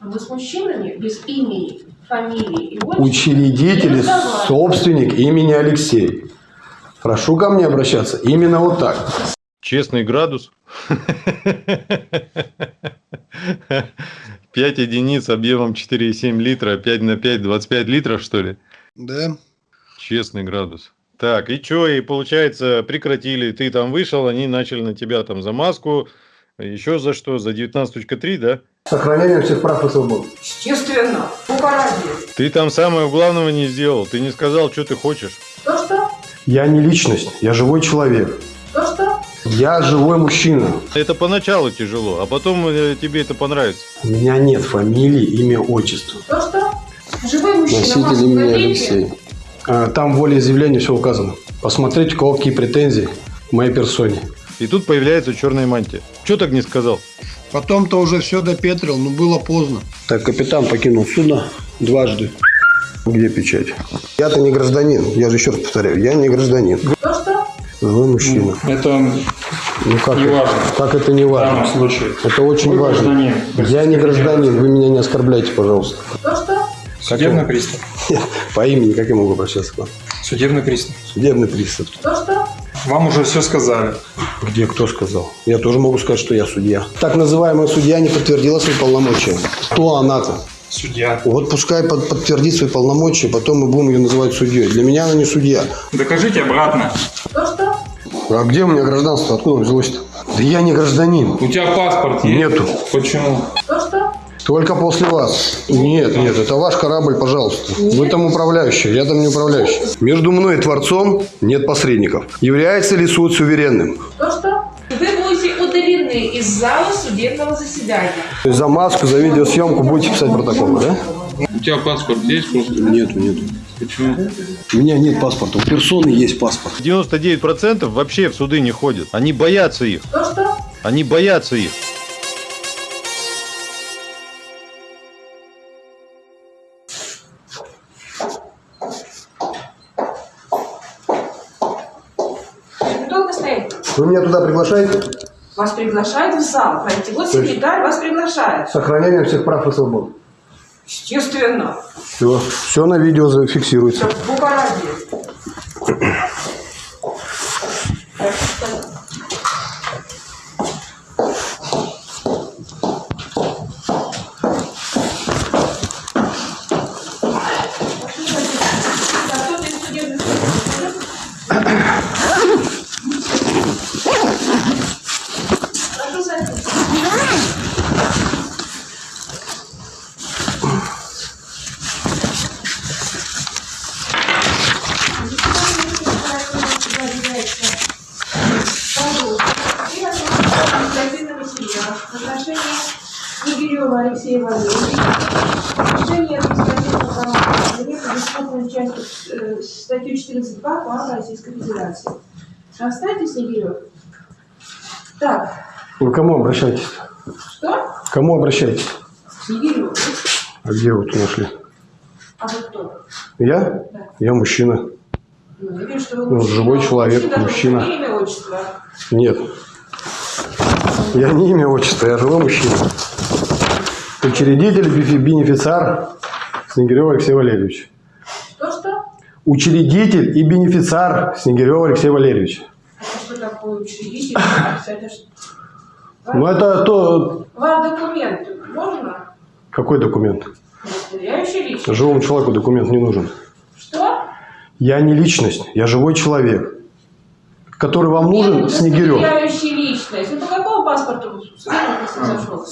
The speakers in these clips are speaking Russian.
А мы с мужчинами без имени, фамилии и отчества Учредитель, собственник имени Алексей. Прошу ко мне обращаться именно вот так. Честный градус. 5 единиц объемом 4,7 литра. 5 на 5, 25 литров, что ли? Да. Честный градус. Так, и что, и получается, прекратили, ты там вышел, они начали на тебя там за маску, еще за что, за 19.3, да? Сохранение всех прав и свобод. Естественно. Бога ради. Ты там самого главного не сделал, ты не сказал, что ты хочешь. Что-что? Я не личность, я живой человек. Что-что? Я живой мужчина. Это поначалу тяжело, а потом э, тебе это понравится. У меня нет фамилии, имя, отчества. Что-что? Живой мужчина. Носитель имени. Алексей. А, Там в волеизъявлении все указано. Посмотрите, у кого какие претензии к моей персоне. И тут появляется черная мантия. Что так не сказал? Потом-то уже все допетрил, но было поздно. Так, капитан покинул судно дважды. Где печать? Я-то не гражданин. Я же еще раз повторяю, я не гражданин. Что-что? Живой мужчина. Это Ну как, не это? важно. как это не в важно? данном случае. Это очень Вы важно. гражданин. Я не гражданин, вы меня не оскорбляйте, пожалуйста. Что-что? Судебный пристав. По имени, как я могу обращаться к вам? Судебный пристав. Судебный пристав. Что-что? Вам уже все сказали. Где кто сказал? Я тоже могу сказать, что я судья. Так называемая судья не подтвердила свои полномочия. Кто она-то? Судья. Вот пускай под- подтвердит свои полномочия, потом мы будем ее называть судьей. Для меня она не судья. Докажите обратно. Что-что? А где у меня гражданство? Откуда взялось-то? Да я не гражданин. У тебя паспорт есть? Нету. Почему? Что-что? Только после вас. Нет, нет, это ваш корабль, пожалуйста. Вы там управляющий, я там не управляющий. Между мной и Творцом нет посредников. Является ли суд суверенным? Что-что? Вы будете удалены из зала судебного заседания. То есть за маску, за видеосъемку будете писать протоколы, да? У тебя паспорт есть просто? Нету, нету. Почему? У меня нет паспорта. У персоны есть паспорт. 99% вообще в суды не ходят. Они боятся их. Что-что? Они боятся их. Вы меня туда приглашаете? Вас приглашают в зал. Пройти. Вот секретарь вас приглашает. Сохранение всех прав и свобод. Естественно. Все, все на видео зафиксируется. Все. Так, что- А кто ты из судебных приставов? Прошу садиться. Отношение Снегирева Алексея Валерьевича. Решение административного правопорядка предусмотрено частью э, статью 14.2 КОАП Российской Федерации. Оставьте Снегирев. Так, Вы к кому обращаетесь? что? К кому обращаетесь? Снегирев. А где вы тут нашли? А вы кто? Я? Я мужчина. Ну, я вижу, что вы Ну, мужчина. живой человек, Мужчина, мужчина. должен Имя, отчество. Нет. Я не имя, отчество, я живой мужчина. Учредитель, бенефициар Снегирев Алексей Валерьевич. Учредитель и бенефициар Снегирев Алексей Валерьевич. Это что такое учредитель? Это? Ну, это то... Вам документы можно? Какой документ? Живому человеку документ не нужен. Что? Я не личность, я живой человек. Который вам нужен, Нет, Снегирев. Личность. Ну, по какому паспорту с кем он произошел?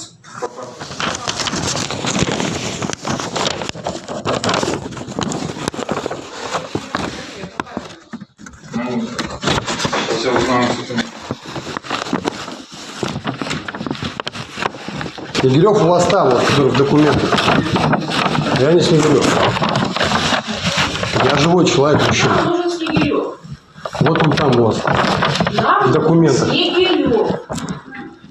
Ну, сейчас я узнаю, что ты... Снегирев у вас там, вот, который в документах. Я не Снегирев. Я живой человек, нужен Снегирев. Вот он там у вас. В документах.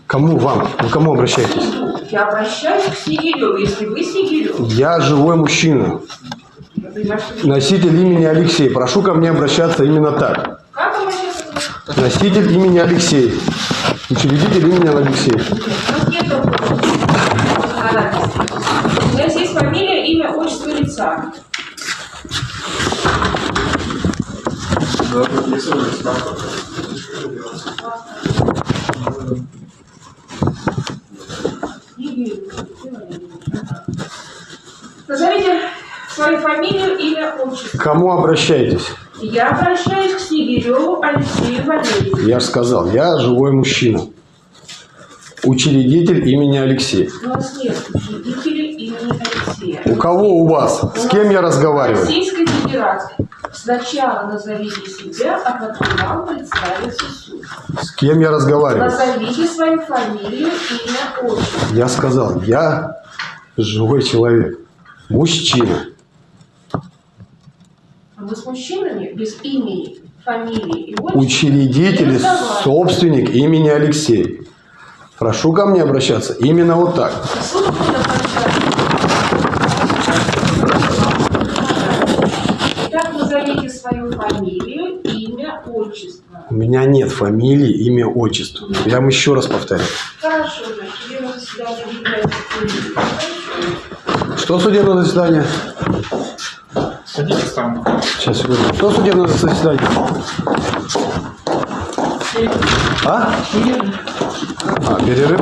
Кому вам? Вы кому обращаетесь? Я обращаюсь к Снегиреву. Если вы Снегирев, Я живой мужчина. Носитель имени Алексей. Прошу ко мне обращаться именно так. Как обращаться? Носитель имени Алексей. Учредитель имени Алексей. У нас нет такого законодательства. фамилия, имя, лица. Назовите свою фамилию, имя, отчество. К кому обращаетесь? Я обращаюсь к Снегиреву Алексею Валерьевичу. Я же сказал, я живой мужчина. Учредитель имени Алексей. У нас нет учредителей У кого у вас? С кем я разговариваю? Российской Федерации. Сначала назовите себя, а потом вам представится суд. С кем я разговариваю? Назовите свою фамилию, имя, отчество. Я сказал, я живой человек. Мужчина. А мы с мужчинами без имени, фамилии и отчества Учредитель, собственник имени Алексей. Прошу ко мне обращаться именно вот так. Суд будет окончательно. Итак, назовите свою фамилию, имя, отчество. У меня нет фамилии, имя, отчества. Я вам еще раз повторю. Хорошо, значит, заседание объявляется открытым. Что судебное заседание? Садитесь там. Сейчас, секунду. Что судебное заседание? А? А, перерыв?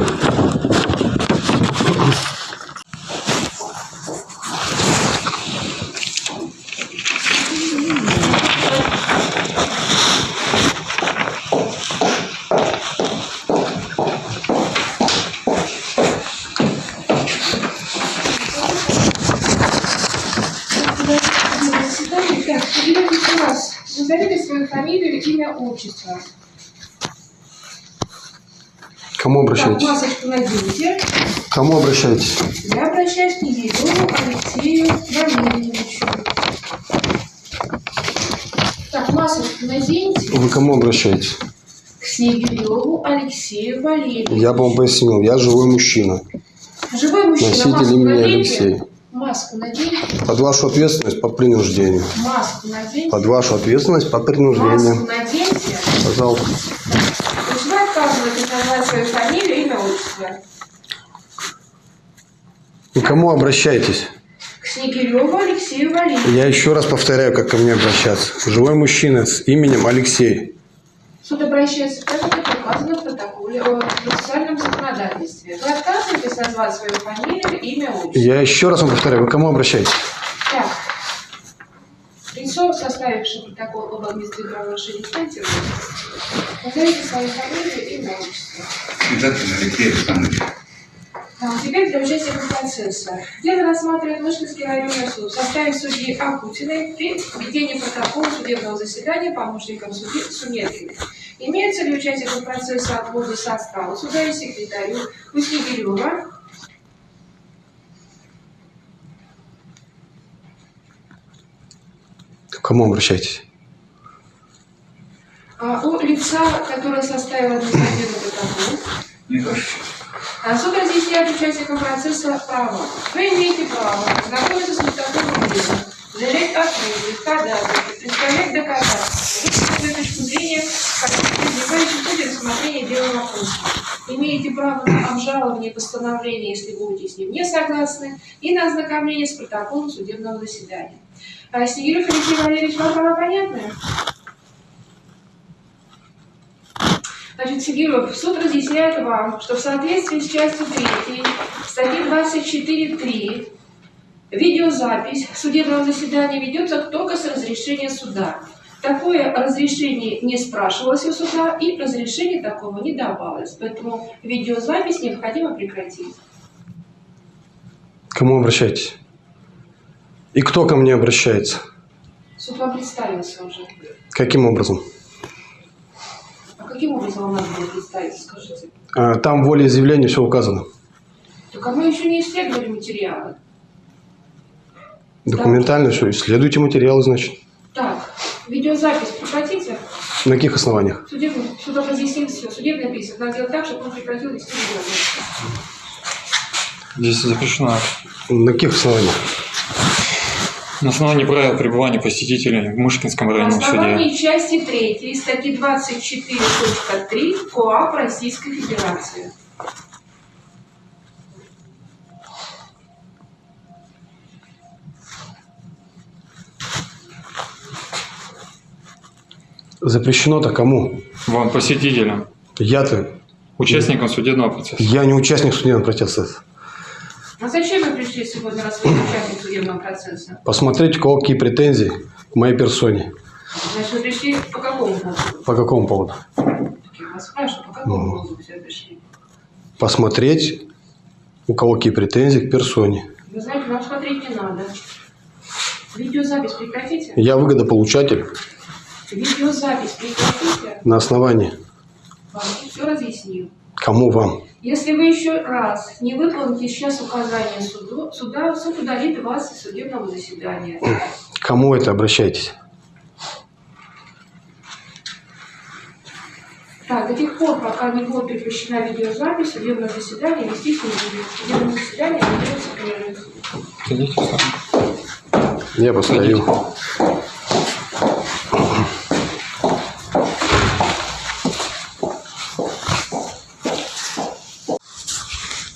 Фамилию, имя, отчество. К Кому Так, обращаетесь? масочку наденьте. Кому обращаетесь? Я обращаюсь к Егору Алексею Валерьевичу. Так, масочку наденьте. Вы кому обращаетесь? К Снегиреву Алексею Валерьевичу. Я бы вам пояснил, я живой мужчина. Живой мужчина, маску имени наденьте. Алексей. Маску наденьте. Под вашу ответственность по принуждению. Маску наденьте. Под вашу ответственность по Маску принуждению. наденьте. Пожалуйста. Вы отказываетесь назвать свою фамилию, имя, отчество. К кому обращаетесь? К Снегиреву Алексею Валерьевичу. Я еще раз повторяю, как ко мне обращаться. Живой мужчина с именем Алексей. Суд обращается как указано в процессуальном законодательстве. Вы отказываетесь назвать свою фамилию, имя, отчество. Я еще раз вам повторяю, вы к кому обращаетесь? Так. Лицо, составившее протокол об административном правонарушении станции, назовите свою фамилию, имя, отчество. Алексей Александрович. А, Теперь для участия процесса. Дело рассматривает Мышкинский районный суд в составе судьи Акутиной при ведении протокола судебного заседания помощником судьи Сумеркиной. Имеется ли участникам процесса отвода состава суда и секретарю Куснегирева К кому обращаетесь? а, у лица, которое составило административный протокол, хочу. А Суд разъясняет участникам процесса права. Вы имеете право знакомиться с протоколом дела, заявлять ответы, ходатайства, представлять доказательства, зрения, в ходе рассмотрения дела вопроса. Имеете право на обжалование постановления, если будете с ним не согласны, и на ознакомление с протоколом судебного заседания. А Снегирев Алексей Валерьевич, вам право понятное? Значит, Сигиров, суд разъясняет вам, что в соответствии с частью 3 статьи 24.3 видеозапись судебного заседания ведется только с разрешения суда. Такое разрешение не спрашивалось у суда и разрешение такого не давалось. Поэтому видеозапись необходимо прекратить. Кому обращаетесь? И кто ко мне обращается? Суд вам представился уже. Каким образом? А каким образом вам надо было представиться, скажите? А, Там в волеизъявлении все указано. Так а мы еще не исследовали материалы. Документально все. Исследуйте материалы, значит. Так, видеозапись прекратите. На каких основаниях? Судебный, суд разъяснил все. Судебный письма. Надо делать так, чтобы он прекратил вести видеозапись. Здесь запрещено На каких основаниях? на основании правил пребывания посетителей в Мышкинском На районном суде. основании части 3 статьи 24.3 КоАП Российской Федерации. Запрещено-то кому? Вам, посетителям, Я-то... участникам судебного процесса. Я не участник судебного процесса. А зачем вы пришли сегодня, раз вы участник судебного процесса? Посмотреть, у кого какие претензии к моей персоне. Значит, вы пришли по какому поводу? По какому поводу? Я вас спрашиваю, по какому поводу вы сюда пришли? Посмотреть, у кого какие претензии к персоне. Вы знаете, вам смотреть не надо. Видеозапись прекратите. Я выгодополучатель Видеозапись прекратите. на основании. Вам все разъяснил. Кому вам? Если вы еще раз не выполните сейчас указания суду, суда, суд удалит вас из судебного заседания. К Кому это обращайтесь? Так, до тех пор, пока не будет прекращена видеозапись, судебное заседание вестись не будет. Судебное заседание ведется сам. Я постою.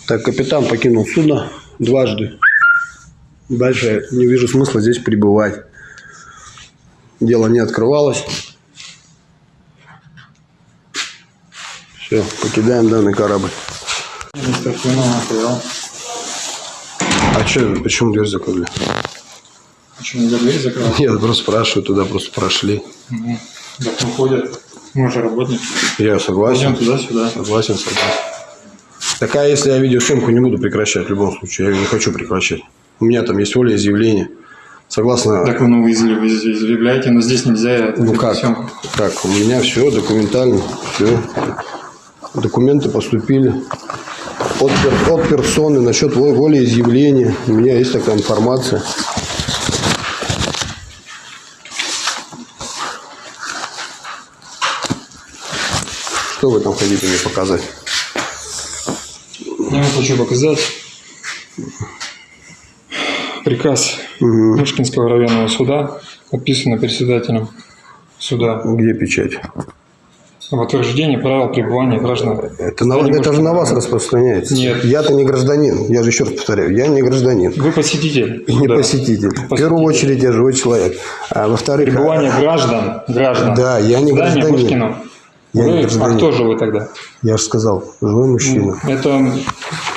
Так, капитан покинул судно дважды. Дальше не вижу смысла здесь пребывать. Дело не открывалось. Все, покидаем данный корабль. А что, почему дверь закрыли? Почему нельзя дверь закрывать? Нет, просто спрашиваю, туда просто прошли. Угу. Так не ходят. Мы же работники. Я согласен. Пойдем туда-сюда. Согласен, согласен. Так а если я видеосъемку не буду прекращать в любом случае? Я ее не хочу прекращать. У меня там есть волеизъявление. Согласно... Так вы, ну, вы изъяв- вы изъявляете, но здесь нельзя. ну как? Съемку. Как? У меня все документально. Все. Документы поступили. От, от персоны насчет во- волеизъявления. У меня есть такая информация. Что вы там хотите мне показать? Я вам хочу показать приказ. Мышкинского районного суда, подписанный председателем суда Где печать? об утверждении правил пребывания граждан. Это, на, это же на вас распространяется. Нет. Я-то не гражданин. Я же еще раз повторяю, я не гражданин. Вы посетитель. Не суда. посетитель. В первую очередь я живой человек. А во-вторых, Пребывание граждан, граждан. Да, я не В гражданин. Пушкина. Я не Вы- а гражданин. кто же вы тогда? я же сказал, живой мужчина. Это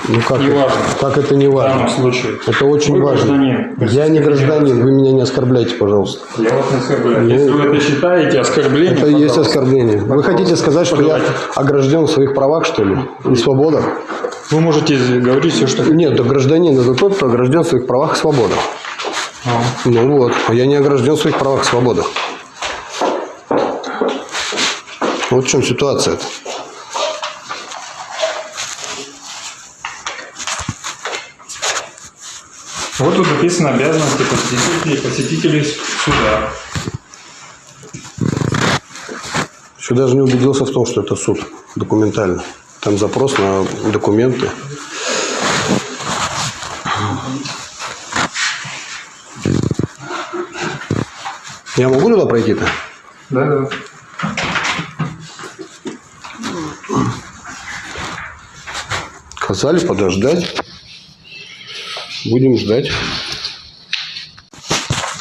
Ну как, не это, важно. как это не в данном важно? случае. Это очень Вы важно. гражданин. Я не гражданин, вы меня не оскорбляйте, пожалуйста. Я вас не оскорбляю. Если вы это считаете оскорблением, Это и есть пожалуйста. оскорбление. Вы хотите сказать, что я Пожелайте. огражден в своих правах, что ли? И свободах? Вы можете говорить все, что Нет, да гражданин это тот, кто огражден в своих правах и свободах. А. Ну вот, а я не огражден в своих правах и свободах. Вот в чем ситуация -то. Вот тут написано обязанности посетителей, посетителей суда. Еще даже не убедился в том, что это суд документально. Там запрос на документы. Я могу туда пройти-то? Да, да. Сказали подождать. Будем ждать.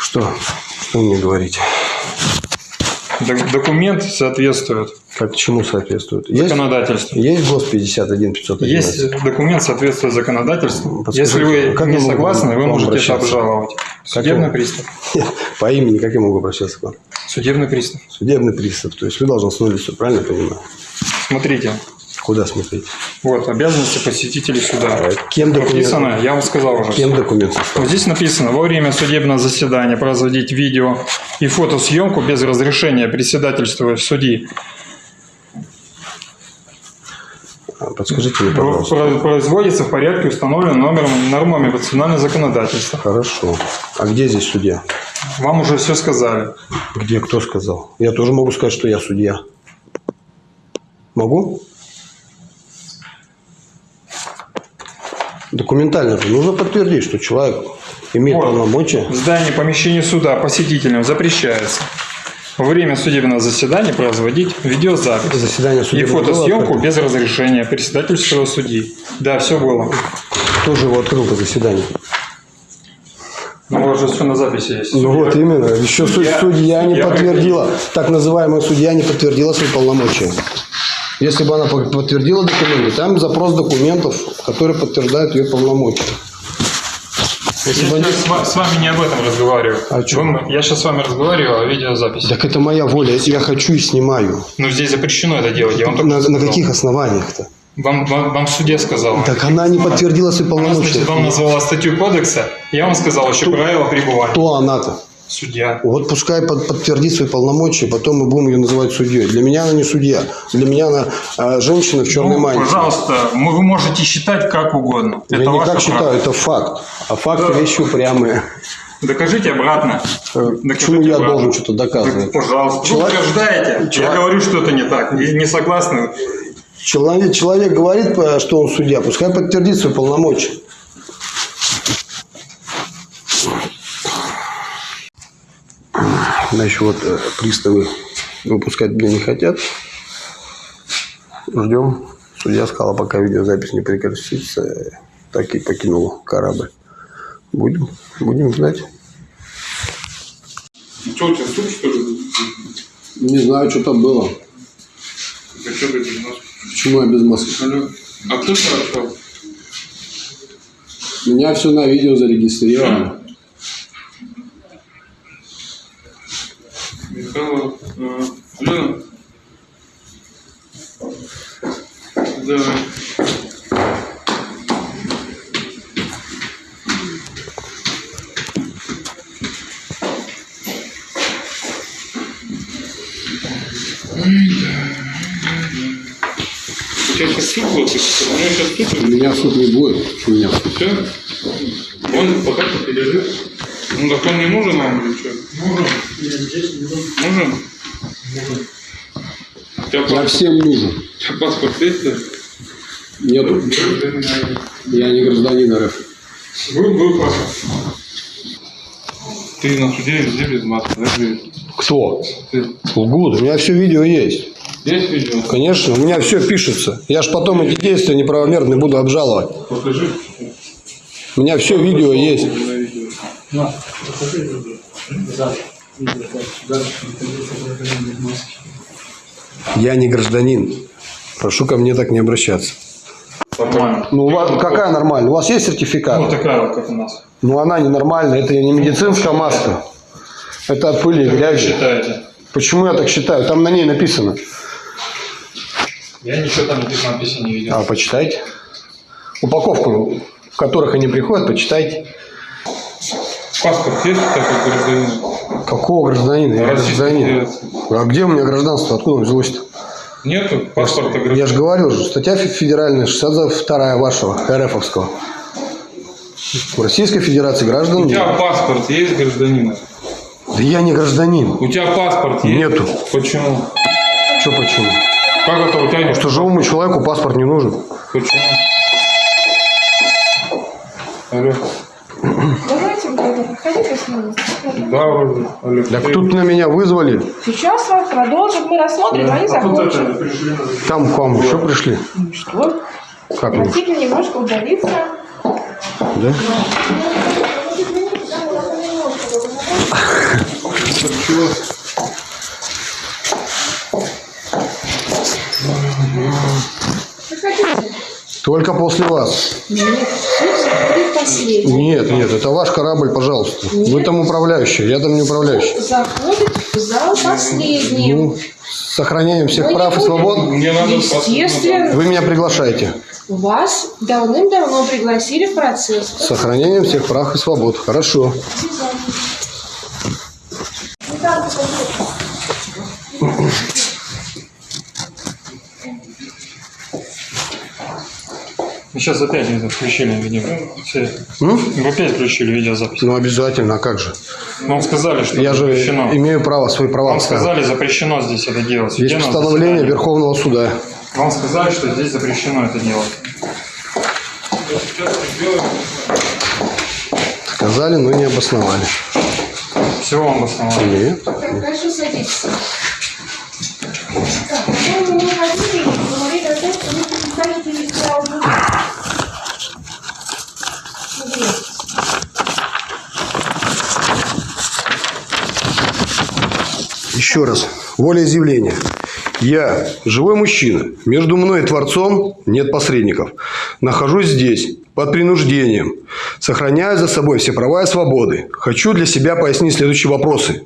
Что? Что мне говорить? Док- Документ соответствует Как чему соответствует? Есть, законодательству. есть ГОС 51 511? Есть документ соответствует законодательству. Подскажите, Если вы как не согласны, вы можете это обращаться? обжаловать. Как Судебный я- пристав. По имени как я могу обращаться к вам? Судебный пристав. Судебный пристав. То есть вы должны с нуля все, правильно понимаю? Смотрите. Куда смотреть? Вот, обязанности посетителей суда. А Кем документ? Написано, я вам сказал уже. Кем документ составлен? Вот здесь написано, во время судебного заседания производить видео и фотосъемку без разрешения председательства судьи. А, Подскажите мне, пожалуйста. про- Производится в порядке, установленном номером, нормами национального законодательства. Хорошо. А где здесь судья? Вам уже все сказали. Где кто сказал? Я тоже могу сказать, что я судья. Могу? Документально же нужно подтвердить, что человек имеет Вот. полномочия. В здании помещения суда посетителям запрещается во время судебного заседания производить видеозапись Заседание и фотосъемку открыто. без разрешения председательского судьи. Да, все было. Кто же его открыл это заседание? Ну, у вас же все на записи есть. Ну вот именно. Еще суд- Судья- судья не судья подтвердила, так называемая судья не подтвердила свои полномочия. Если бы она по- подтвердила документы, там запрос документов, которые подтверждают ее полномочия. Если бы Я они- сейчас с ва- с вами не об этом разговариваю. О чем? Вы- Я сейчас с вами разговариваю о видеозаписи. Так это моя воля. Если я хочу и снимаю. Но здесь запрещено это делать. Я вам На, на сказал. каких основаниях-то? Вам, вам, вам судья сказал. Так она не подтвердила свои Она, полномочия. значит, вам назвала статью кодекса, я вам сказал еще правила пребывания. Кто она-то? Судья. Вот пускай под- подтвердит свои полномочия, потом мы будем ее называть судьей. Для меня она не судья. Для меня она а, женщина в черной Ну, мантии. пожалуйста, мы- вы можете считать как угодно. Я это не ваше так считаю, право. это факт. А факты Да. вещи упрямые. Докажите обратно. Э, Докажите Почему я обратно. должен что-то доказывать? Так, пожалуйста. Человек- Вы утверждаете. Я Человек- говорю, что это не так. Не, не согласны. Человек, человек говорит, э, что он судья, пускай подтвердит свои полномочия. Значит, вот э, приставы выпускать меня не хотят. Ждем. Судья сказала, пока видеозапись не прекратится, так и покинул корабль. Будем, будем ждать. Что у тебя суп, что ли? Не знаю, что там было. Да что ты без нас? Почему я без маски? Алло. А кто? У меня все на видео зарегистрировано. Михаил, э, Алло. Да. Тебя сейчас суп у меня сейчас суп У меня суд не будет. У меня. Все? Он пока что пережит. Ну так он не нужен нам или что? Нужен. Нужен? У тебя Я всем нужен. у тебя паспорт есть? да? Нету. Я не гражданин РФ. Был, был паспорт. Ты на суде везде без маски, да? Кто? Ты Лгут. У меня все видео есть. есть видео? Конечно, у меня все пишется. Я ж потом эти действия неправомерные буду обжаловать. Покажи. У меня все видео есть. На видео. Я не гражданин. Прошу ко мне так не обращаться. Нормально. Ну, у вас какая нормальная? У вас есть сертификат? Вот такая вот, как у нас. Ну, она ненормальная. Это не медицинская маска. Это от пыли и грязи. считаете? Почему я так считаю? Там на ней написано. Я ничего там таких надписей не видел. А, почитайте. Упаковку, в которых они приходят, почитайте. Паспорт есть, так как гражданин? Какого гражданина? Я гражданин. А где у меня гражданство? Откуда он взялось-то? Нету паспорта Я гражданина? же говорил же, статья фе- федеральная, 62 вашего, РФовского. В Российской Федерации граждан У тебя нет. паспорт есть гражданина? Да я не гражданин. У тебя паспорт есть? Нету. Почему? Что почему? Как это у тебя нет? Что живому человеку паспорт не нужен. Почему? Алло. С. Да, вроде. Алло. Так тут на меня вызвали. Сейчас вас продолжим, мы рассмотрим, они закончим. Там к вам еще пришли. Ну Что? Как? Хотите немножко удалиться? Да? Проходите. Только после вас. Нет. Нет, нет, это ваш корабль, пожалуйста. Вы там управляющий, я там не управляющий. Заходит в зал последний. Ну, с сохранением всех Мы не прав и свобод. Естественно, Вы меня приглашаете. вас давным-давно пригласили в процесс. С сохранением всех прав и свобод. Хорошо. Вы сейчас опять это включили видео. Все. Ну, Вы опять включили видеозапись. ну обязательно, а как же? Вам сказали, что Я же запрещено. имею право, свои права Вам сказали, запрещено здесь это делать. Есть Судебном постановление. Верховного суда. Вам сказали, что здесь запрещено это делать. Сказали, но не обосновали. Всего вам основали. Нет. Так, Хорошо, садитесь. Так, потом мы ходили и говорили о том, что вы представители аудитории. Смотрите. Еще раз. Волеизъявление. Я живой мужчина. Между мной и Творцом нет посредников. Нахожусь здесь под принуждением. Сохраняю за собой все права и свободы. Хочу для себя пояснить следующие вопросы.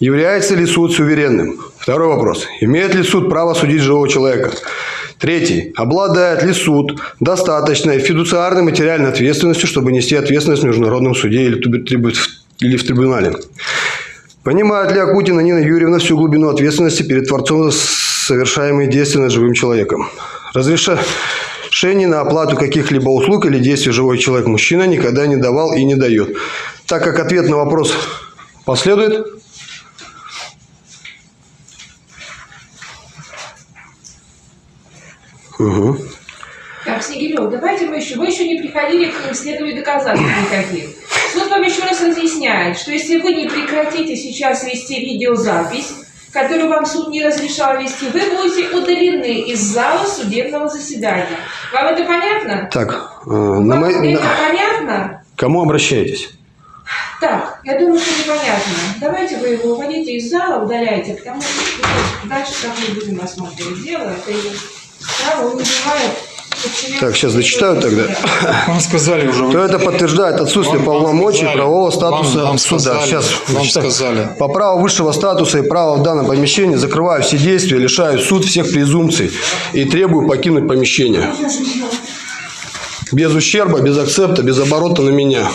Является ли суд суверенным? Второй вопрос. Имеет ли суд право судить живого человека? Третий. Обладает ли суд достаточной фидуциарной материальной ответственностью, чтобы нести ответственность в международном суде или, в трибунале? Понимает ли Акутина Нина Юрьевна всю глубину ответственности перед Творцом за совершаемые действия над живым человеком? Разрешение на оплату каких-либо услуг или действий живой человек мужчина никогда не давал и не дает. Так как ответ на вопрос последует, Угу. Так, Снегирев, давайте мы еще, вы еще не приходили к исследованию доказательств никаких. Раз разъясняет, что если вы не прекратите сейчас вести видеозапись, которую вам суд не разрешал вести, вы будете удалены из зала судебного заседания. Вам это понятно? Так, э, на Вам мои- это на- понятно? кому обращаетесь? Так, я думаю, что непонятно. Давайте вы его уводите из зала, удаляйте, потому что дальше как мы будем рассматривать дело, это и право он не бывает. Так, сейчас зачитаю тогда. Вам сказали уже. То это подтверждает отсутствие Вам- вам полномочий сказали. правового статуса Вам- вам суда. сказали. Сейчас Вам зачитаю. сказали. По праву высшего статуса и права в данном помещении закрываю все действия, лишаю суд всех презумпций и требую покинуть помещение. Без ущерба, без акцепта, без оборота на меня.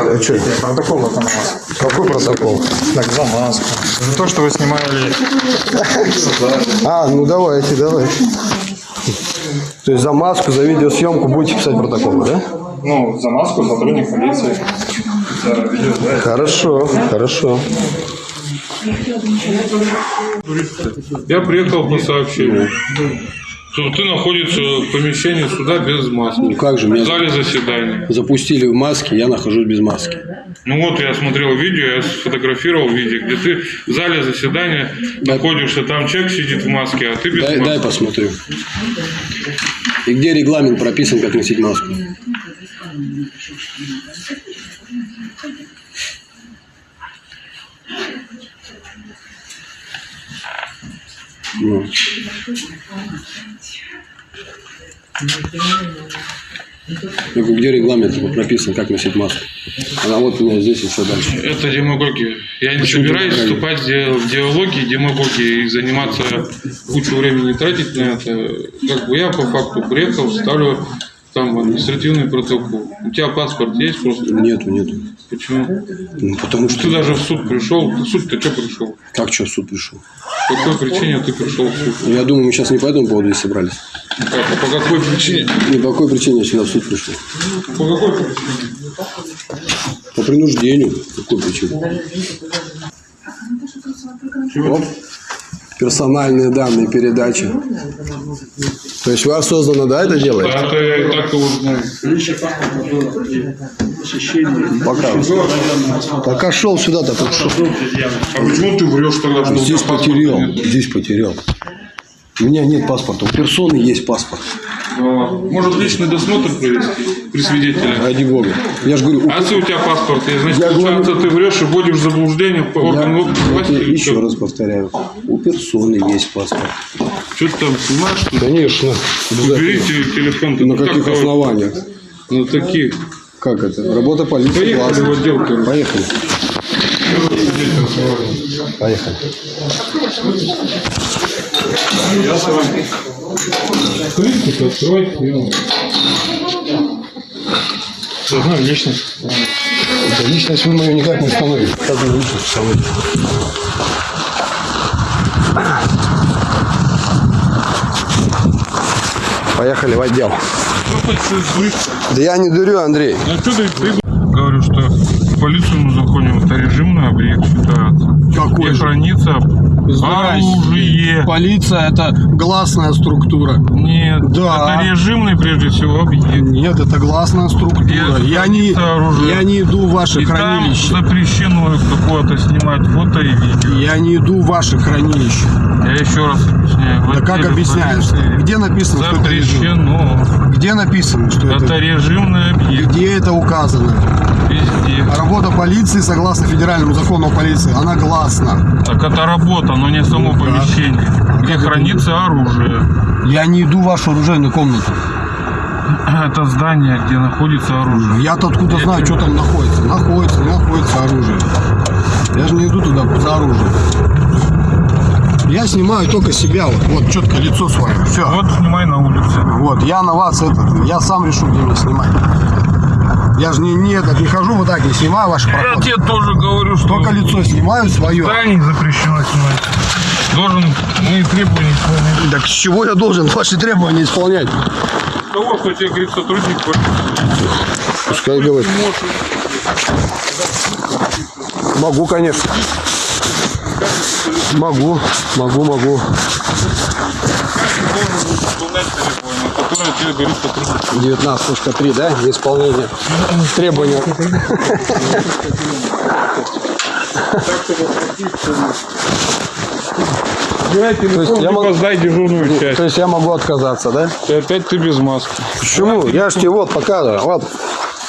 А что? Протокол это на вас. Какой протокол? Так, за маску. За то, что вы снимали. А, ну давайте, давайте. То есть за маску, за видеосъемку будете писать протоколы, да? Ну, за маску сотрудник полиции. За видео, да. Хорошо, хорошо. Я приехал по сообщению, что ты находишься в помещении суда без маски. Ну как же, В меня зале заседания. запустили в маске, я нахожусь без маски. Ну вот, я смотрел видео, я сфотографировал видео, где ты в зале заседания находишься, там человек сидит в маске, а ты без Дай, маски. дай посмотрю. И где регламент прописан, как носить маску? Ну. Я говорю, где регламент прописан, как носить маску? Она вот у меня здесь и все дальше. Это демагогия. Я не Почему собираюсь вступать в диалоги, демагогии и заниматься кучу времени тратить на это. Как бы я по факту приехал, ставлю там административный протокол. У тебя паспорт есть просто? Нету, нету. Почему? Ну, потому что... Ты даже в суд пришел. Ты в суд-то что пришел? Как что в суд пришел? По какой причине ты пришел в суд? Ну, Я думаю, мы сейчас не по этому поводу здесь собрались. Как? А по какой причине? Ни по какой причине я сюда в суд пришел. По какой причине? По принуждению. По какой причине? Оп. Персональные данные передачи. То есть вас создано, да, это делает? Да, это так его знаю. Пока. Пока шел сюда-то. А почему ты врешь тогда, Здесь потерял. Здесь потерял. У меня нет паспорта. У персоны есть паспорт. Ладно. Может личный досмотр провести при свидетеле? Ради бога. Я же говорю, у- А если у тебя паспорт есть, значит, Я получается, ты врешь и вводишь в заблуждение по я, органу власти. еще что? раз повторяю. У персоны есть паспорт. Что ты там снимаешь? что? Конечно. Уберите телефон. На Ну, как каких то- основаниях? На таких. Как это? Работа полиции. Поехали в отдел. Поехали. Поехали. Крышку открой. Заодно личность. Да, личность вы мою никак не установите. Как вы личность установите? Поехали в отдел. Да я не дурю, Андрей. Ну, что что полицейскому законе это режимный объект считается. Какой Где же? хранится оружие. Полиция это гласная структура. Нет, Да. это режимный прежде всего объект. Нет, это гласная структура. Где Я не, оружие. я не иду в ваше И там хранилище. запрещено какое-то снимать фото и видео. Я не иду в ваше хранилище. Я еще раз объясняю. Да как объясняешь? полиции Где написано, что это режим? Запрещено. Где написано, что Это это? режимный объект. Где это указано? Везде. Работа полиции, согласно федеральному закону о полиции, она гласна. Так это работа, но не само Ну, да. помещение, где как это хранится оружие. Я не иду в вашу оружейную комнату. Это здание, где находится оружие. Я-то откуда Я знаю, тебе- что там находится. Находится, находится оружие. Я же не иду туда за оружием. Я снимаю только себя, вот, вот четко лицо свое. Все. Вот снимай на улице. Вот, я на вас этот, я сам решу, где мне снимать. Я же не, не этот, не хожу вот так, не снимаю ваши Я проходы. тебе тоже говорю, что Только лицо снимаю свое. зданий запрещено снимать. Должен мои требования исполнять. Так с чего я должен ваши требования исполнять? Того, кто тебе говорит сотрудник Пускай говорит. Могу, конечно. Могу, могу, могу. 19.3, да? Неисполнение требования. То есть я могу- сдай дежурную То есть я могу отказаться, да? И опять ты без маски. Почему? Я ж тебе вот показываю. Вот.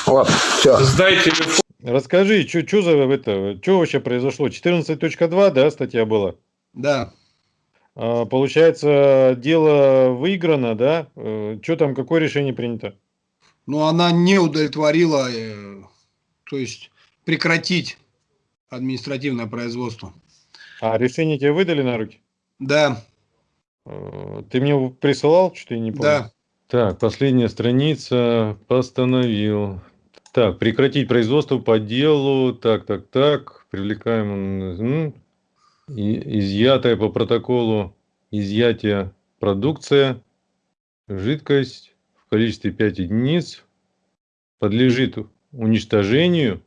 Вот. Все. Сдай телефон. Расскажи, что за это, что вообще произошло? 14.2, да, статья была? Да. А, получается, дело выиграно, да? Что там, какое решение принято? Но она не удовлетворила, э, то есть прекратить административное производство. А решение тебе выдали на руки? Да, Э, Ты мне присылал, что-то я не помню. да. Так, последняя страница. Постановил. Так, прекратить производство по делу. Так, так, так. Привлекаем. Изъятая по протоколу изъятия продукция. Жидкость в количестве 5 единиц подлежит уничтожению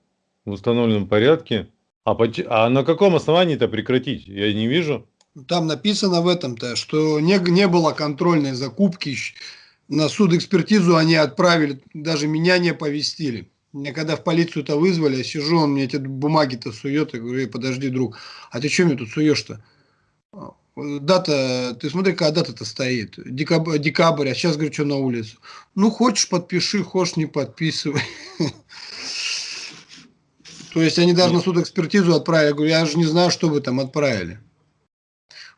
в установленном порядке. А, поч- а на каком основании это прекратить? Я не вижу. Там написано в этом-то, что не, не было контрольной закупки. На судэкспертизу они отправили, даже меня не оповестили. Меня когда в полицию-то вызвали, я сижу, он мне эти бумаги-то сует, я говорю, «Эй, подожди, друг, а ты что мне тут суешь-то? А, Дата, ты смотри, какая дата-то стоит. Декабрь, декабрь, а сейчас, говорю, что на улицу. Ну, хочешь, подпиши, хочешь, не подписывай. То есть они даже на судэкспертизу отправили. Я говорю, я же не знаю, что вы там отправили.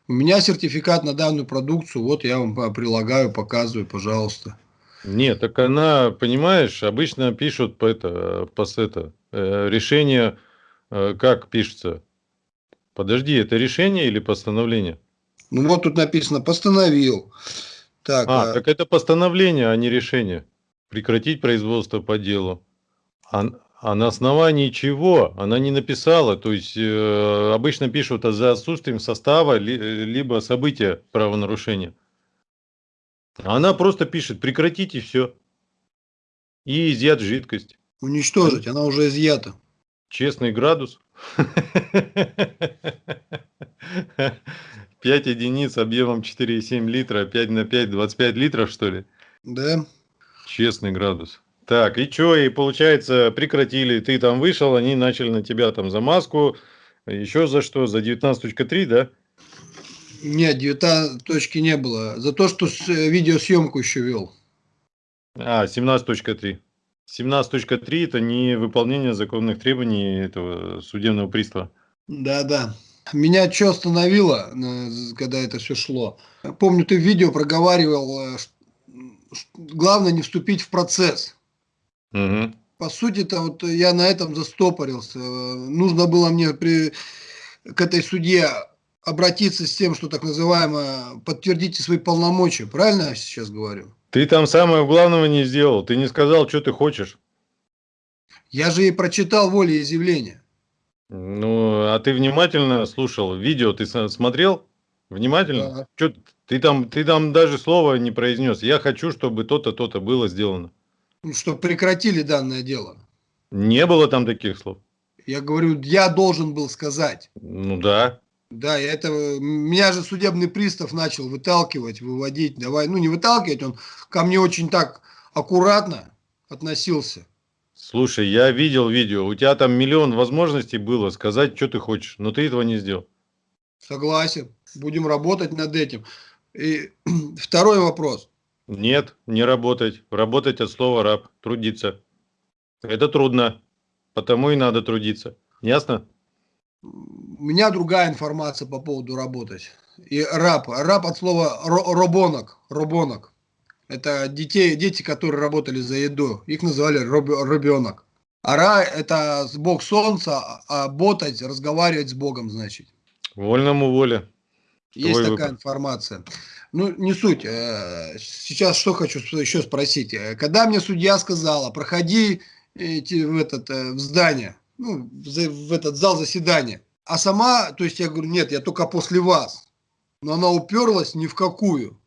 У меня сертификат на данную продукцию, вот я вам прилагаю, показываю, пожалуйста. Нет, так она, понимаешь, обычно пишут по это, по это э, решение, э, как пишется. Подожди, это решение или постановление? Ну вот тут написано, постановил. Так, А, а, так это постановление, а не решение. Прекратить производство по делу. А, а на основании чего? Она не написала. То есть э, обычно пишут а за отсутствием состава ли- э, либо события правонарушения. Она просто пишет прекратить и все. И изъят жидкость. уничтожить, она уже изъята. Честный градус. 5 единиц объемом 4,7 литра, 5 на 5, 25 литров, что ли? Да? Честный градус. Так, и что, и получается, прекратили, ты там вышел, они начали на тебя там за маску, еще за что, за 19.3, да? Нет, 19 точки не было. За то, что с- э, видеосъемку еще вел. А, 17.3. 17.3 это не выполнение законных требований этого судебного пристава. Да, да. Меня что остановило, э, когда это все шло? Помню, ты в видео проговаривал, э, главное не вступить в процесс. Мгм. По сути-то вот я на этом застопорился. Нужно было мне при, к этой судье обратиться с тем, что так называемо подтвердите свои полномочия. Правильно я сейчас говорю? Ты там самого главного не сделал, ты не сказал, что ты хочешь. Я же и прочитал волеизъявление. Ну, а ты внимательно слушал видео, ты смотрел? Внимательно? Да. Чё, ты там, ты там даже слова не произнес. Я хочу, чтобы то-то, то-то было сделано. Ну, что прекратили данное дело. Не было там таких слов. Я говорю, я должен был сказать. Ну да. Да, это меня же судебный пристав начал выталкивать, выводить. Давай, ну не выталкивать, он ко мне очень так аккуратно относился. Слушай, я видел видео. У тебя там миллион возможностей было сказать, что ты хочешь, но ты этого не сделал. Согласен. Будем работать над этим. И второй вопрос. Нет, не работать. Работать от слова раб. Трудиться. Это трудно. Потому и надо трудиться. Ясно? У меня другая информация по поводу работать. И раб. Раб от слова ро- робонок. Робонок. Это детей, дети, которые работали за еду. Их называли роб- ребенок. А ра – это бог солнца, а ботать, разговаривать с богом, значит. Вольному воля. Есть Твой такая выбор. информация. Ну, не суть. Э, Сейчас что хочу еще спросить. Э, Когда мне судья сказала, проходи эти, в, этот, э, в здание, ну, в этот зал заседания, а сама, то есть я говорю, нет, я только после вас. Но она уперлась ни в какую.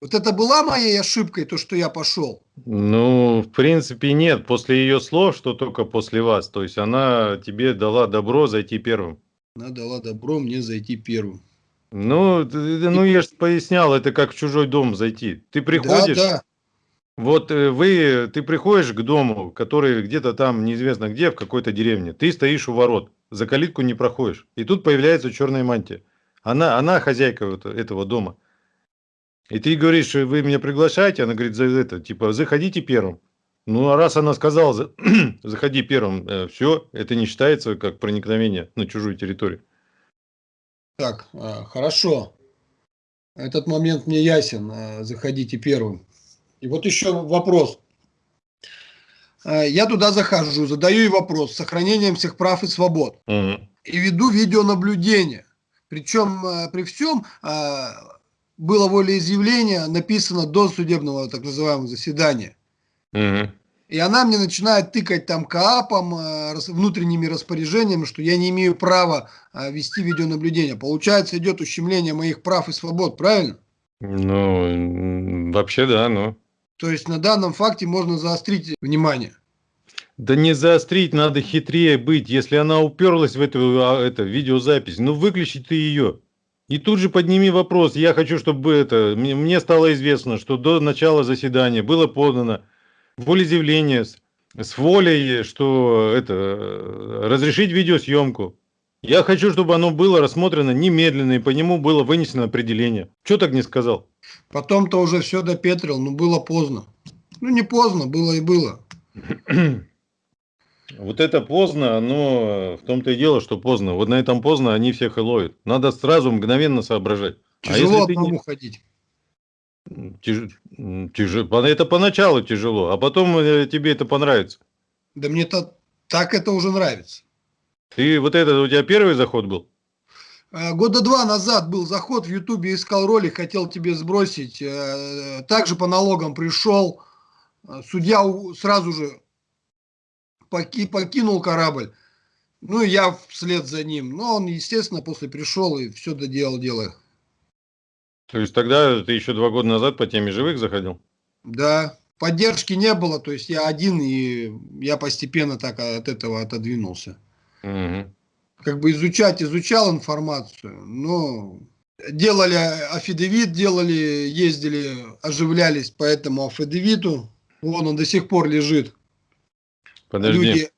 Вот это была моей ошибкой, то, что я пошел. Ну, в принципе, нет. После ее слов, что только после вас. То есть она тебе дала добро зайти первым. Она дала добро мне зайти первым. Ну, ну я же пояснял, это как в чужой дом зайти. Ты приходишь, Да, да. Вот э, вы, ты приходишь к дому, который где-то там неизвестно где, в какой-то деревне. Ты стоишь у ворот, за калитку не проходишь. И тут появляется черная мантия. Она, она хозяйка вот этого дома. И ты говоришь, вы меня приглашаете, она говорит, за это, типа, заходите первым. Ну, а раз она сказала, за- заходи первым, все, это не считается как проникновение на чужую территорию. Так, а, хорошо. Этот момент мне ясен. Заходите первым. И вот еще вопрос. А, Я туда захожу, задаю ей вопрос с сохранением всех прав и свобод. Мгм. И веду видеонаблюдение. Причем а, при всем а, было волеизъявление написано до судебного так называемого заседания. Мгм. И она мне начинает тыкать там КАПом, э, внутренними распоряжениями, что я не имею права э, вести видеонаблюдение. Получается, идет ущемление моих прав и свобод, правильно? Ну, вообще да, ну. То есть на данном факте можно заострить внимание. Да не заострить, надо хитрее быть. Если она уперлась в эту а, это, видеозапись, ну выключи ты ее. И тут же подними вопрос. Я хочу, чтобы это мне, стало известно, что до начала заседания было подано волеизъявление с, с волей, что это э, разрешить видеосъемку. Я хочу, чтобы оно было рассмотрено немедленно и по нему было вынесено определение. Что так не сказал? Потом-то уже все допетрил, но было поздно. Ну, не поздно, было и было. Вот это поздно, оно в том-то и дело, что поздно. Вот на этом поздно они всех и ловят. Надо сразу мгновенно соображать. Тяжело а если ты одному не... ходить. Тяж- тяж- Это поначалу тяжело, а потом э, тебе это понравится. Да мне-то так это уже нравится. Ты вот это у тебя первый заход был? Э, Года два назад был заход в Ютубе, искал ролик, хотел тебе сбросить. Э, Также по налогам пришел. Э, Судья сразу же поки- покинул корабль. Ну и я вслед за ним. Но он, естественно, после пришел и все доделал дело. То есть тогда ты еще два года назад по теме живых заходил? Да, поддержки не было, то есть я один, и я постепенно так от этого отодвинулся. Мгм. Как бы изучать, изучал информацию, но делали афидевит, делали, ездили, оживлялись по этому афидевиту. Вон он до сих пор лежит. Подожди, Люди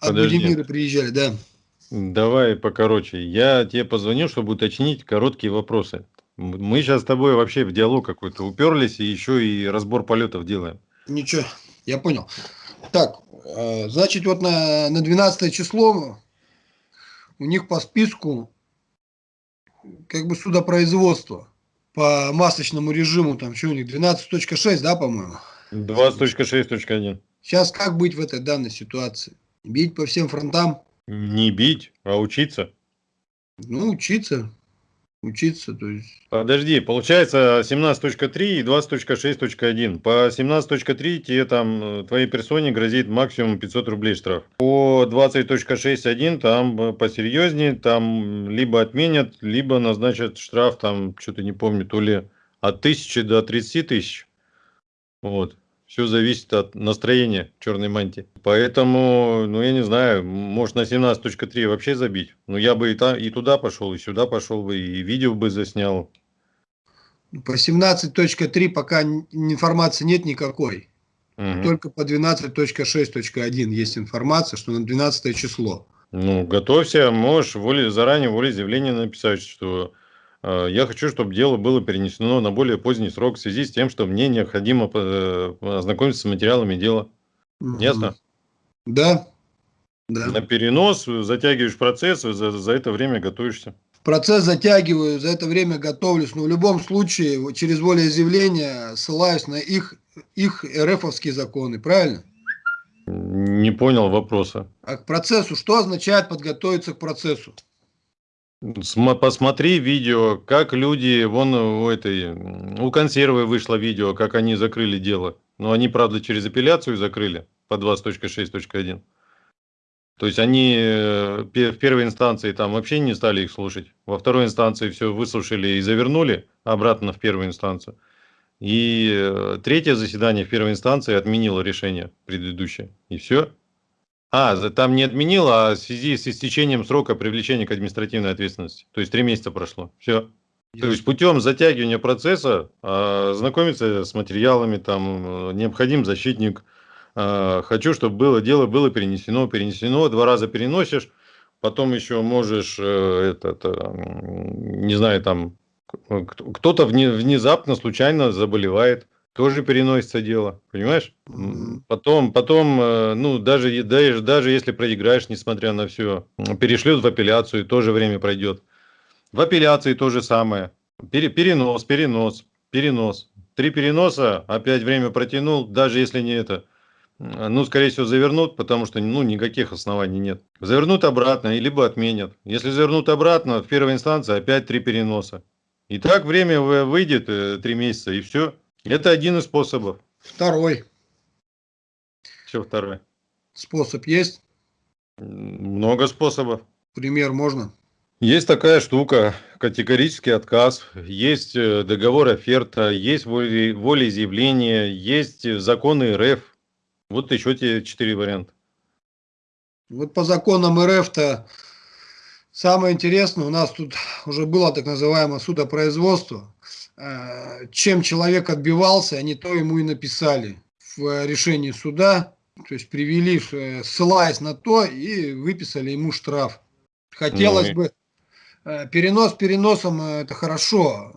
от подожди. Будимира приезжали, да. Давай покороче. Я тебе позвонил, чтобы уточнить короткие вопросы. Мы сейчас с тобой вообще в диалог какой-то уперлись и еще и разбор полетов делаем. Ничего, я понял. Так, э, значит, вот на, на 12 число у них по списку как бы судопроизводство по масочному режиму, там что у них, 12.6, да, по-моему? 20.6.1. Сейчас как быть в этой данной ситуации? Бить по всем фронтам? Не бить, а учиться. Ну, учиться. Учиться, то есть... Подожди, получается 17.3 и 20.6.1. По 17.3 тебе там, э, твоей персоне грозит максимум 500 рублей штраф. По 20.6.1 там э, посерьезнее, там либо отменят, либо назначат штраф, там, что-то не помню, то ли от 1000 до 30 тысяч. Вот. Все зависит от настроения черной мантии. Поэтому, ну, я не знаю, может на 17.3 вообще забить. Ну, я бы и, та, и туда пошел, и сюда пошел бы, и видео бы заснял. По 17.3 пока информации нет никакой. Мгм. Только по 12.6.1 есть информация, что на 12 число. Ну, готовься, можешь воле, заранее волеизъявление написать, что я хочу, чтобы дело было перенесено на более поздний срок в связи с тем, что мне необходимо э, ознакомиться с материалами дела. Мгм. Ясно? Да. Да. На перенос э, затягиваешь процесс, за, за это время готовишься. Процесс затягиваю, за это время готовлюсь, но в любом случае через волеизъявление ссылаюсь на их, их РФовские законы, правильно? Не понял вопроса. А к процессу, что означает подготовиться к процессу? Посмотри видео, как люди, вон у этой, у консервы вышло видео, как они закрыли дело. Но они, правда, через апелляцию закрыли по 20.6.1. То есть они э, в первой инстанции там вообще не стали их слушать. Во второй инстанции все выслушали и завернули обратно в первую инстанцию. И э, третье заседание в первой инстанции отменило решение предыдущее. И все. А, там не отменило, а в связи с истечением срока привлечения к административной ответственности. То есть три месяца прошло. Все. То есть путем затягивания процесса а, знакомиться с материалами, там э, необходим защитник. а, хочу, чтобы было дело было перенесено, перенесено. Два раза переносишь, потом еще можешь э, этот, э, м, не знаю, там кто-то вне- внезапно случайно заболевает, тоже переносится дело, понимаешь? Потом, потом, э, ну даже даже даже если проиграешь, несмотря на все, перешлют в апелляцию, тоже время пройдет. В апелляции то же самое. Пере- перенос, перенос, перенос. Три переноса, опять время протянул, даже если не это. м, Ну, скорее всего, завернут, потому что ну, никаких оснований нет. Завернут обратно, либо отменят. Если завернут обратно, в первой инстанции опять три переноса. И так время вы- выйдет э, три месяца, и все. Это один из способов. Второй Все второе. способ есть? Много способов. Пример можно? Есть такая штука, категорический отказ, есть э, договор оферта, есть воле- волеизъявление, есть э, законы РФ. Вот еще те четыре варианта. Вот по законам РФ-то самое интересное, у нас тут уже было так называемое судопроизводство. Э, Чем человек отбивался, они то ему и написали в э, решении суда, то есть привели, э, ссылаясь на то, и выписали ему штраф. Хотелось Ну бы, перенос переносом это хорошо,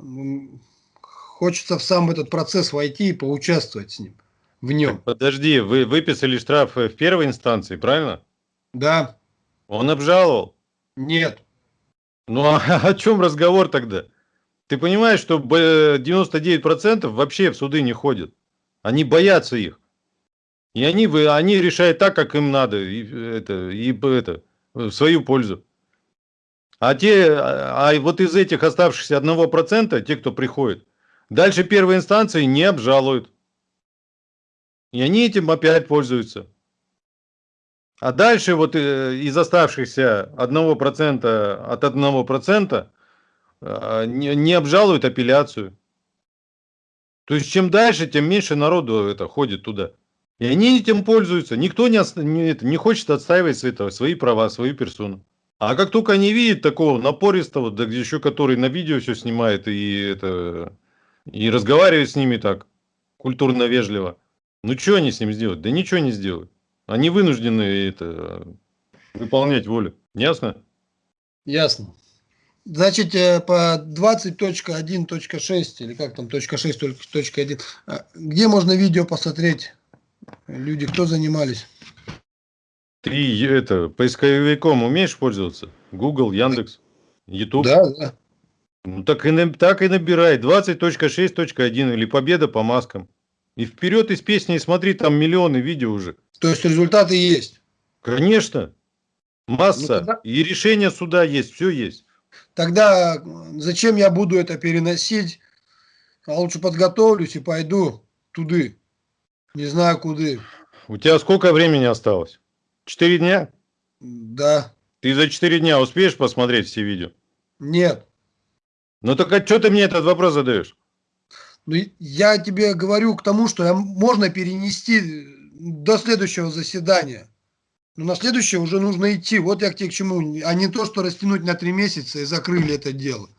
хочется в сам этот процесс войти и поучаствовать с ним, в нем. Подожди, вы выписали штраф в первой инстанции, правильно? Да, Он обжаловал. нет, Ну а о чем разговор тогда? Ты понимаешь, что б- 99% вообще в суды не ходят. Они боятся их. И они, они решают так, как им надо. И, это, и это, в свою пользу. А те, а а вот из этих оставшихся 1%, те, кто приходит, дальше первой инстанции не обжалуют. И они этим опять пользуются. А дальше вот э, из оставшихся 1% от 1% э, не, не обжалуют апелляцию. То есть чем дальше, тем меньше народу это ходит туда. И они этим пользуются. Никто не, не, не хочет отстаивать свои, свои права, свою персону. А как только они видят такого напористого, да еще который на видео все снимает и, это, и разговаривает с ними так, культурно вежливо, ну что они с ним сделают? Да ничего не сделают. Они вынуждены это, выполнять волю. Ясно? Ясно. Значит, э, по 20.1.6 или как там, точка 6, только точка 1, а, где можно видео посмотреть? Люди, кто занимались? Ты это, поисковиком умеешь пользоваться? Google, Яндекс, YouTube? Да, да. Ну так и, так и набирай 20.6.1 или победа по маскам. И вперед из песни и смотри, там миллионы видео уже. То есть результаты есть. Конечно. Масса. Ну, тогда- И решение суда есть, все есть. Тогда зачем я буду это переносить? А лучше подготовлюсь и пойду туды. Не знаю куды. У тебя сколько времени осталось? Четыре дня? Да. Ты за четыре дня успеешь посмотреть все видео? Нет. Ну так а что ты мне этот вопрос задаешь? Ну, я тебе говорю к тому, что я- можно перенести до следующего заседания. Но на следующее уже нужно идти. Вот я к тебе к чему. А не то, что растянуть на три месяца и закрыли это дело.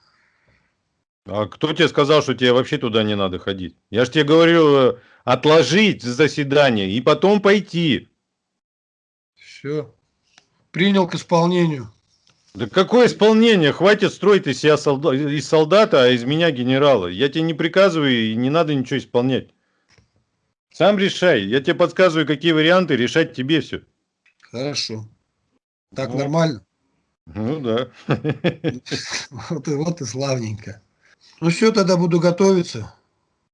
А кто тебе сказал, что тебе вообще туда не надо ходить? Я же тебе говорю, э, отложить заседание и потом пойти. Все. Принял к исполнению. Да какое исполнение? Хватит строить из себя солда- из солдата, а из меня генерала. Я тебе не приказываю и не надо ничего исполнять. Сам решай. Я тебе подсказываю, какие варианты, решать тебе все. Хорошо. Так Вот. нормально? Ну да. Вот и, вот и славненько. Ну все, тогда буду готовиться.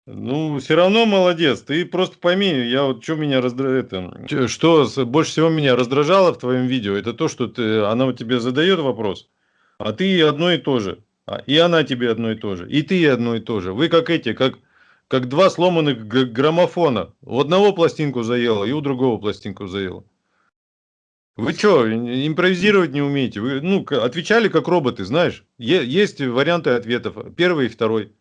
Ну, все равно молодец. Ты просто пойми, я вот что меня раздражает, что больше всего меня раздражало в твоем видео, это то, что ты, она вот тебе задает вопрос, а ты одно и то же, А, и она тебе одно и то же, и ты одно и то же. Вы как эти, как, как два сломанных граммофона. У одного пластинку заело, и у другого пластинку заело. Вы что, импровизировать не умеете? Вы, ну, отвечали как роботы, знаешь? Есть варианты ответов, первый и второй.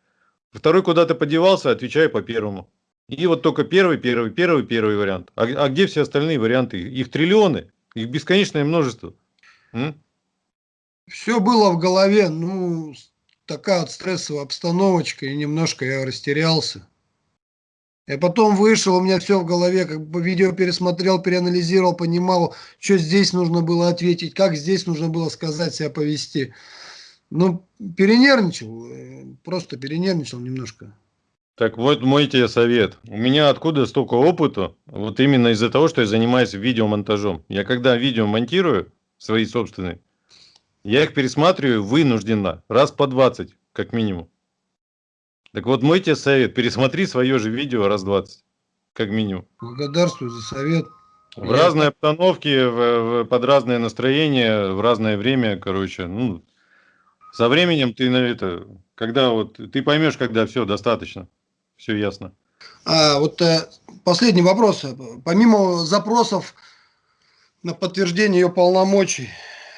Второй куда-то подевался, отвечай по первому. И вот только первый, первый, первый, первый вариант. А, а где все остальные варианты? Их триллионы, их бесконечное множество. М? Все было в голове, ну, такая вот стрессовая обстановочка, и немножко я растерялся. Я потом вышел, у меня все в голове, как бы видео пересмотрел, переанализировал, понимал, что здесь нужно было ответить, как здесь нужно было сказать, себя повести. Ну, перенервничал, э, просто перенервничал немножко. Так вот мой тебе совет. У меня откуда столько опыта? Вот именно из-за того, что я занимаюсь видеомонтажом. Я когда видео монтирую, свои собственные, я их пересматриваю вынужденно, раз по 20, как минимум. Так вот мой тебе совет, пересмотри свое же видео раз 20, как минимум. Благодарствую за совет. В Я- разной обстановке, в- в- под разное настроение, в разное время, короче, ну, со временем ты на это, когда вот, ты поймешь, когда все, достаточно, все ясно. А, вот э, последний вопрос. Помимо запросов на подтверждение ее полномочий,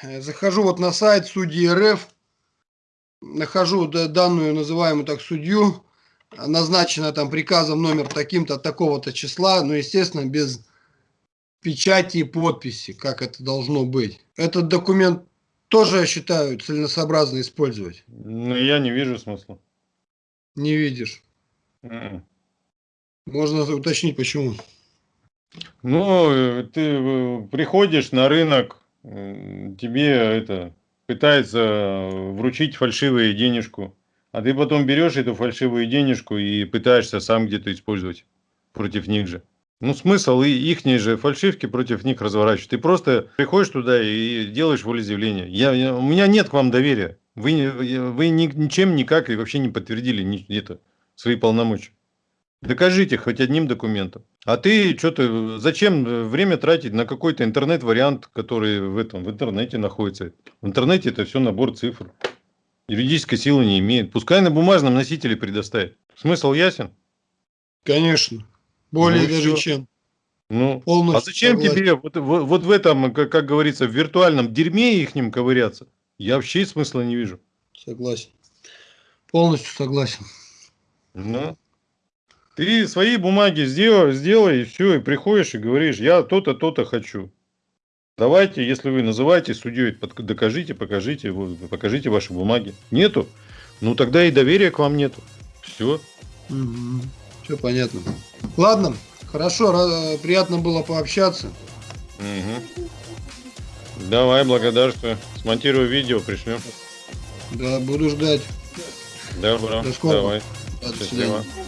э, захожу вот на сайт судьи РФ, нахожу данную называемую так судью, назначена там приказом номер таким-то, от такого-то числа, но, естественно, без печати и подписи, как это должно быть. Этот документ тоже, я считаю, целесообразно использовать. Ну, я не вижу смысла. Не видишь. Мгм. Можно уточнить, почему. Ну, э, ты э, приходишь на рынок, тебе это пытается э, вручить фальшивую денежку, а ты потом берешь эту фальшивую денежку и пытаешься сам где-то использовать против них же. Ну, смысл и ихние же фальшивки против них разворачивать. Ты просто приходишь туда и делаешь волеизъявление. Я, я- у меня нет к вам доверия. Вы, вы ни- ничем никак и вообще не подтвердили это, свои полномочия. Докажите хоть одним документом. А ты что-то, зачем э, время тратить на какой-то интернет-вариант, который в этом, в интернете находится? В интернете это все набор цифр. Юридической силы не имеет. Пускай на бумажном носителе предоставит. Смысл ясен? Конечно. Более Ну даже всё. чем. Ну, Полностью а зачем согласен. тебе вот, вот, вот в этом, как, как говорится, в виртуальном дерьме их ним ковыряться? Я вообще смысла не вижу. Согласен. Полностью согласен. Ну, ты свои бумаги сделай, сделай, и все, и приходишь и говоришь, я то-то, то-то хочу. Давайте, если вы называете судьей, под- докажите, покажите, покажите ваши бумаги. Нету? Ну тогда и доверия к вам нету. Все. Все понятно. Ладно, хорошо, приятно было пообщаться. Давай, благодарствую. Смонтирую видео, пришлем. Да, буду ждать. Добро. До скорого. Давай. Да, до Счастливо. свидания.